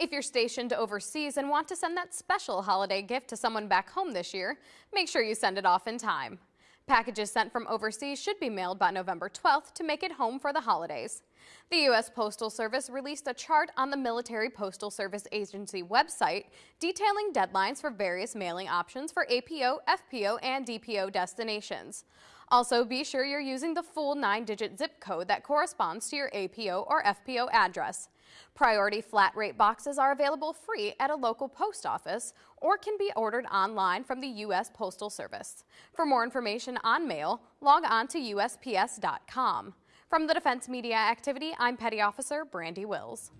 If you're stationed overseas and want to send that special holiday gift to someone back home this year, make sure you send it off in time. Packages sent from overseas should be mailed by November 12th to make it home for the holidays. The U.S. Postal Service released a chart on the Military Postal Service Agency website detailing deadlines for various mailing options for APO, FPO, and DPO destinations. Also, be sure you're using the full nine-digit zip code that corresponds to your APO or FPO address. Priority flat rate boxes are available free at a local post office or can be ordered online from the U.S. Postal Service. For more information on mail, log on to USPS.com. From the Defense Media Activity, I'm Petty Officer Brandy Wills.